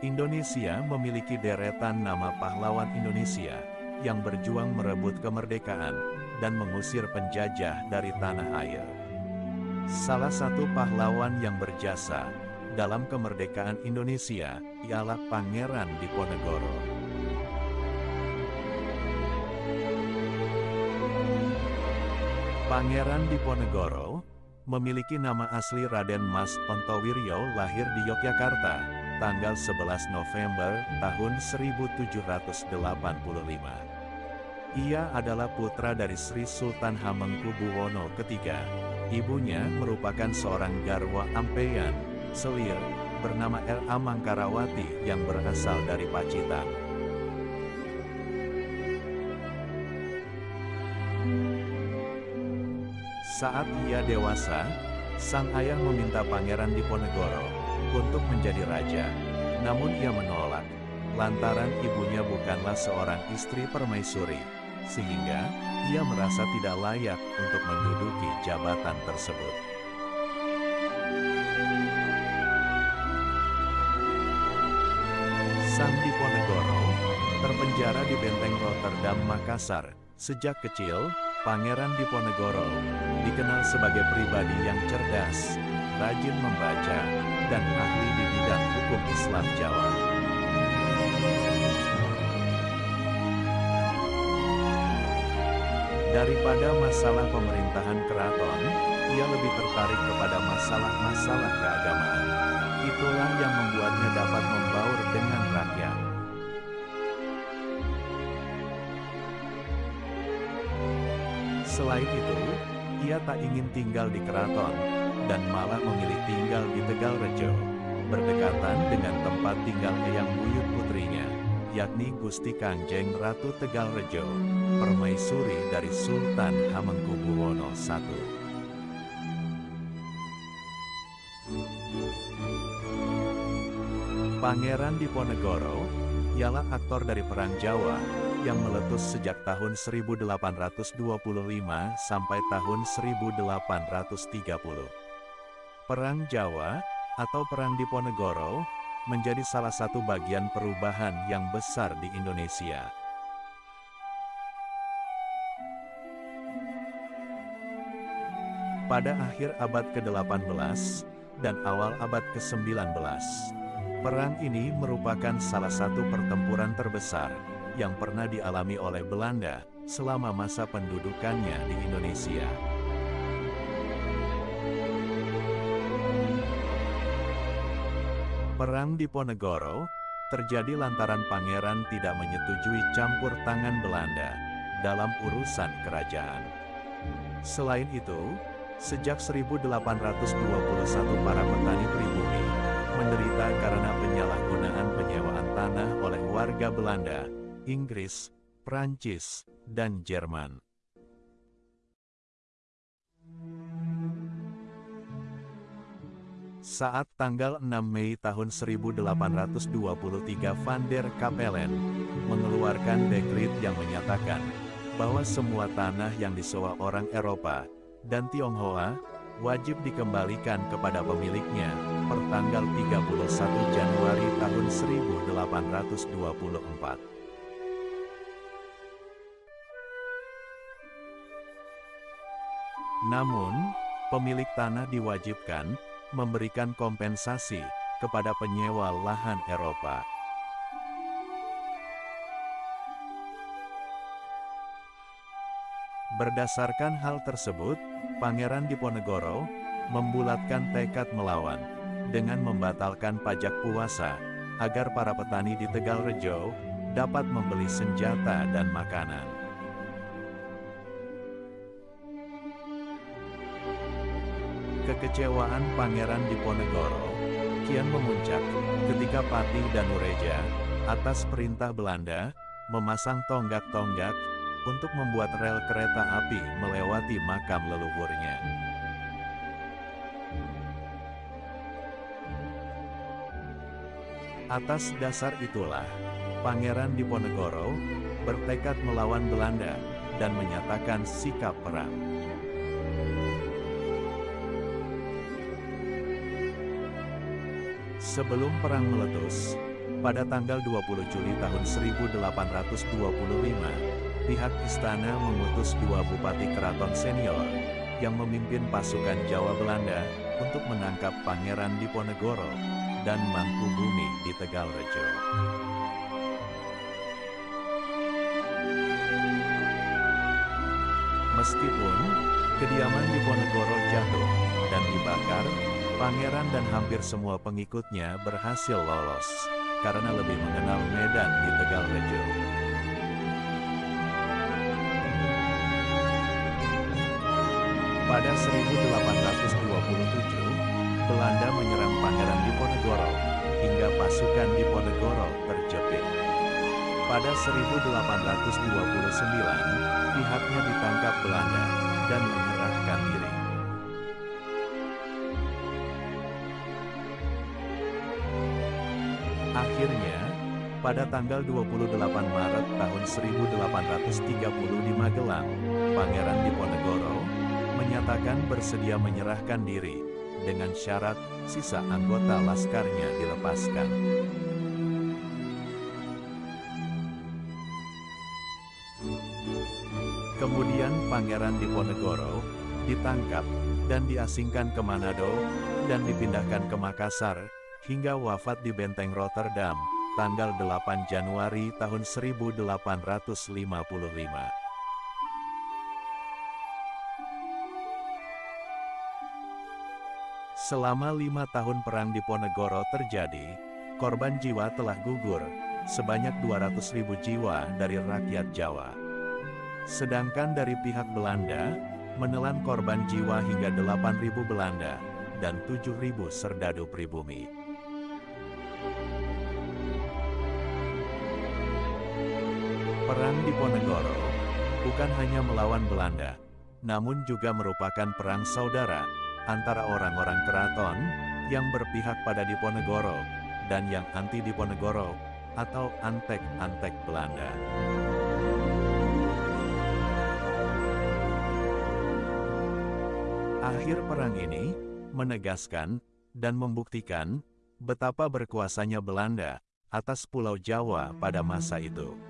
Indonesia memiliki deretan nama pahlawan Indonesia yang berjuang merebut kemerdekaan dan mengusir penjajah dari tanah air. Salah satu pahlawan yang berjasa dalam kemerdekaan Indonesia ialah Pangeran Diponegoro. Pangeran Diponegoro memiliki nama asli Raden Mas Ontowiryo lahir di Yogyakarta, tanggal 11 November tahun 1785. Ia adalah putra dari Sri Sultan Hamengkubuwono III. Ibunya merupakan seorang garwa ampeyan, selir, bernama L.A. Mangkarawati yang berasal dari Pacitan. Saat ia dewasa, sang ayah meminta Pangeran Diponegoro untuk menjadi raja. Namun ia menolak, lantaran ibunya bukanlah seorang istri permaisuri, sehingga ia merasa tidak layak untuk menduduki jabatan tersebut. Sang Diponegoro terpenjara di benteng Rotterdam Makassar. Sejak kecil, Pangeran Diponegoro dikenal sebagai pribadi yang cerdas, rajin membaca, dan ahli di bidang hukum Islam Jawa. Daripada masalah pemerintahan keraton, ia lebih tertarik kepada masalah-masalah keagamaan. Itulah yang membuatnya dapat membaur dengan rakyat. Selain itu, ia tak ingin tinggal di keraton, dan malah memilih tinggal di Tegal Rejo, berdekatan dengan tempat tinggal Eyang Buyut putrinya, yakni Gusti Kanjeng Ratu Tegal Rejo, permaisuri dari Sultan Hamengkubuwono I. Pangeran Diponegoro ialah aktor dari Perang Jawa yang meletus sejak tahun 1825 sampai tahun 1830. Perang Jawa, atau Perang Diponegoro, menjadi salah satu bagian perubahan yang besar di Indonesia. Pada akhir abad ke-18 dan awal abad ke-19, perang ini merupakan salah satu pertempuran terbesar yang pernah dialami oleh Belanda selama masa pendudukannya di Indonesia. Perang Diponegoro terjadi lantaran pangeran tidak menyetujui campur tangan Belanda dalam urusan kerajaan. Selain itu, sejak 1821 para petani pribumi menderita karena penyalahgunaan penyewaan tanah oleh warga Belanda Inggris, Prancis, dan Jerman. Saat tanggal 6 Mei tahun 1823 Van der Kapellen mengeluarkan dekrit yang menyatakan bahwa semua tanah yang disewa orang Eropa dan Tionghoa wajib dikembalikan kepada pemiliknya per tanggal 31 Januari tahun 1824. Namun, pemilik tanah diwajibkan memberikan kompensasi kepada penyewa lahan Eropa. Berdasarkan hal tersebut, Pangeran Diponegoro membulatkan tekad melawan dengan membatalkan pajak puasa agar para petani di Tegal Rejo dapat membeli senjata dan makanan. Kekecewaan Pangeran Diponegoro kian memuncak ketika Patih dan Nureja, atas perintah Belanda, memasang tonggak-tonggak untuk membuat rel kereta api melewati makam leluhurnya. Atas dasar itulah, Pangeran Diponegoro bertekad melawan Belanda dan menyatakan sikap perang. Sebelum perang meletus, Pada tanggal 20 Juli tahun 1825, pihak istana mengutus dua bupati keraton senior yang memimpin pasukan Jawa Belanda untuk menangkap Pangeran Diponegoro dan Mangkubumi di Tegalrejo. Meskipun kediaman Diponegoro jatuh dan dibakar, Pangeran dan hampir semua pengikutnya berhasil lolos karena lebih mengenal Medan di Tegalrejo. Pada 1827, Belanda menyerang Pangeran Diponegoro, hingga pasukan Diponegoro terjepit. Pada 1829, pada tanggal 28 Maret tahun 1830 di Magelang, Pangeran Diponegoro menyatakan bersedia menyerahkan diri, dengan syarat sisa anggota laskarnya dilepaskan. Kemudian Pangeran Diponegoro ditangkap dan diasingkan ke Manado dan dipindahkan ke Makassar hingga wafat di Benteng Rotterdam tanggal 8 Januari tahun 1855. Selama lima tahun perang di Ponegoro terjadi, korban jiwa telah gugur, sebanyak 200 ribu jiwa dari rakyat Jawa. Sedangkan dari pihak Belanda, menelan korban jiwa hingga 8 ribu Belanda, dan 7 ribu serdadu pribumi. Perang di Ponegoro bukan hanya melawan Belanda, namun juga merupakan perang saudara antara orang-orang keraton yang berpihak pada Diponegoro dan yang anti Diponegoro atau antek-antek Belanda. Akhir perang ini menegaskan dan membuktikan betapa berkuasanya Belanda atas Pulau Jawa pada masa itu.